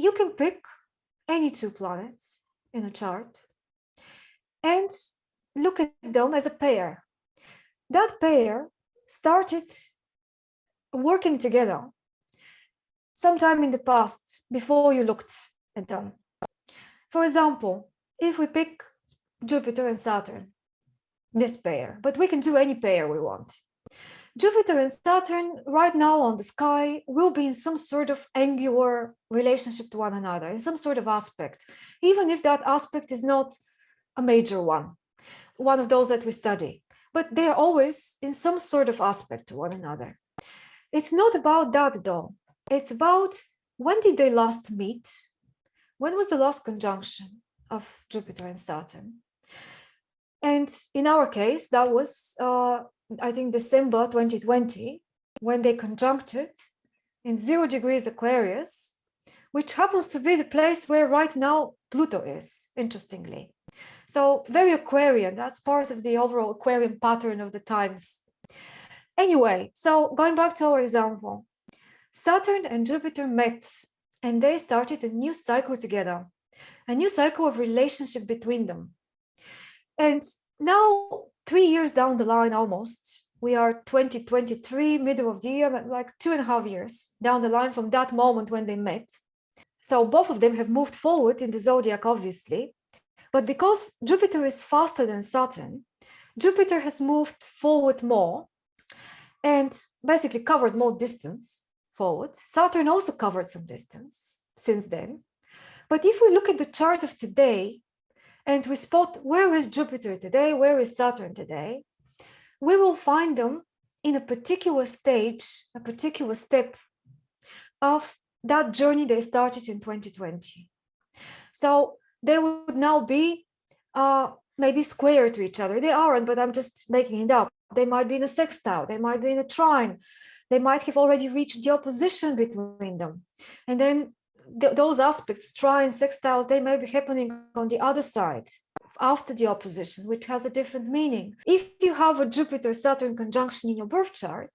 you can pick any two planets in a chart and look at them as a pair. That pair started working together sometime in the past before you looked at them. For example, if we pick Jupiter and Saturn, this pair, but we can do any pair we want. Jupiter and Saturn right now on the sky will be in some sort of angular relationship to one another, in some sort of aspect, even if that aspect is not a major one, one of those that we study, but they are always in some sort of aspect to one another. It's not about that though. It's about when did they last meet? When was the last conjunction of Jupiter and Saturn? And in our case, that was, uh, I think, December 2020, when they conjuncted in zero degrees Aquarius, which happens to be the place where right now Pluto is, interestingly. So very Aquarian, that's part of the overall Aquarian pattern of the times. Anyway, so going back to our example, Saturn and Jupiter met and they started a new cycle together, a new cycle of relationship between them. And now, three years down the line almost, we are 2023, middle of the year, like two and a half years down the line from that moment when they met. So both of them have moved forward in the zodiac, obviously. But because Jupiter is faster than Saturn, Jupiter has moved forward more and basically covered more distance forward. Saturn also covered some distance since then. But if we look at the chart of today and we spot where is Jupiter today, where is Saturn today, we will find them in a particular stage, a particular step of that journey they started in 2020. So they would now be uh, maybe square to each other. They aren't, but I'm just making it up. They might be in a sextile, they might be in a trine, they might have already reached the opposition between them. And then th those aspects, trine, sextiles, they may be happening on the other side after the opposition, which has a different meaning. If you have a Jupiter-Saturn conjunction in your birth chart,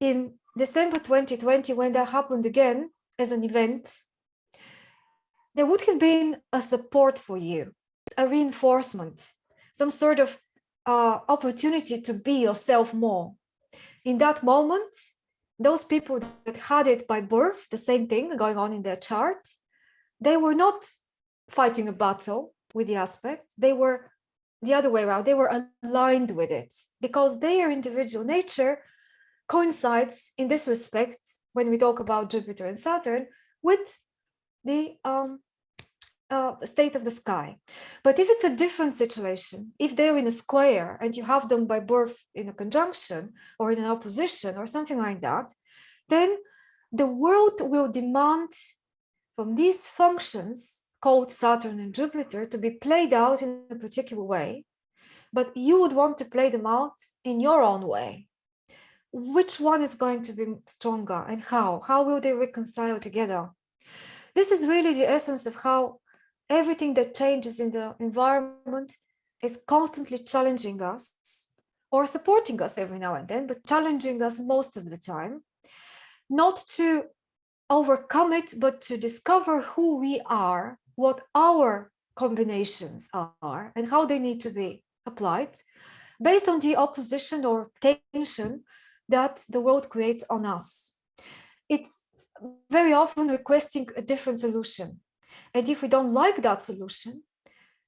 in December 2020, when that happened again as an event, there would have been a support for you, a reinforcement, some sort of uh, opportunity to be yourself more. In that moment, those people that had it by birth, the same thing going on in their chart, they were not fighting a battle with the aspect, they were the other way around, they were aligned with it because their individual nature coincides in this respect when we talk about Jupiter and Saturn with the um, uh, state of the sky. But if it's a different situation, if they're in a square and you have them by birth in a conjunction or in an opposition or something like that, then the world will demand from these functions called Saturn and Jupiter to be played out in a particular way, but you would want to play them out in your own way. Which one is going to be stronger and how? How will they reconcile together? This is really the essence of how everything that changes in the environment is constantly challenging us or supporting us every now and then, but challenging us most of the time, not to overcome it, but to discover who we are, what our combinations are, and how they need to be applied based on the opposition or tension that the world creates on us. It's very often requesting a different solution and if we don't like that solution,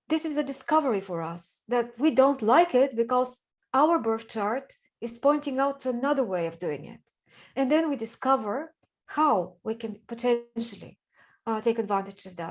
this is a discovery for us that we don't like it because our birth chart is pointing out to another way of doing it. And then we discover how we can potentially uh, take advantage of that.